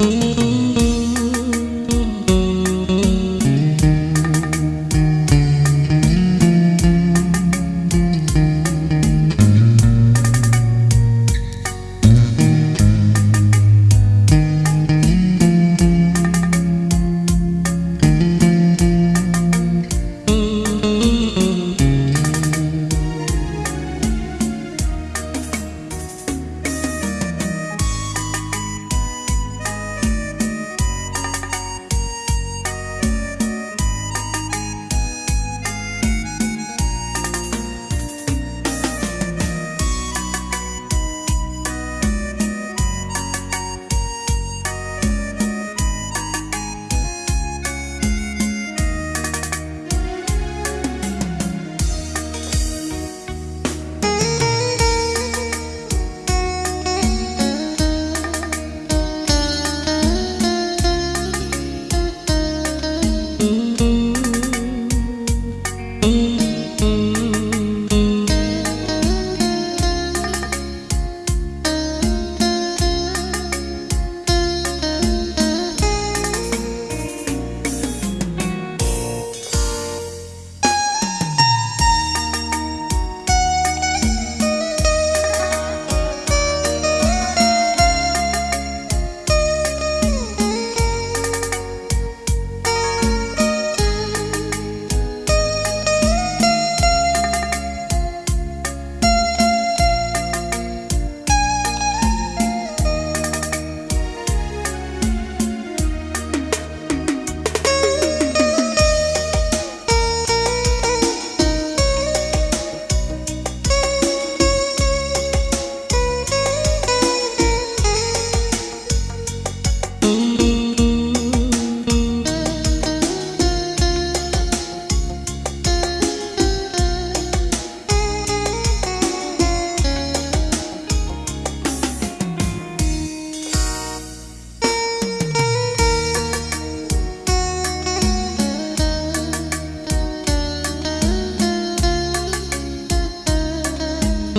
Música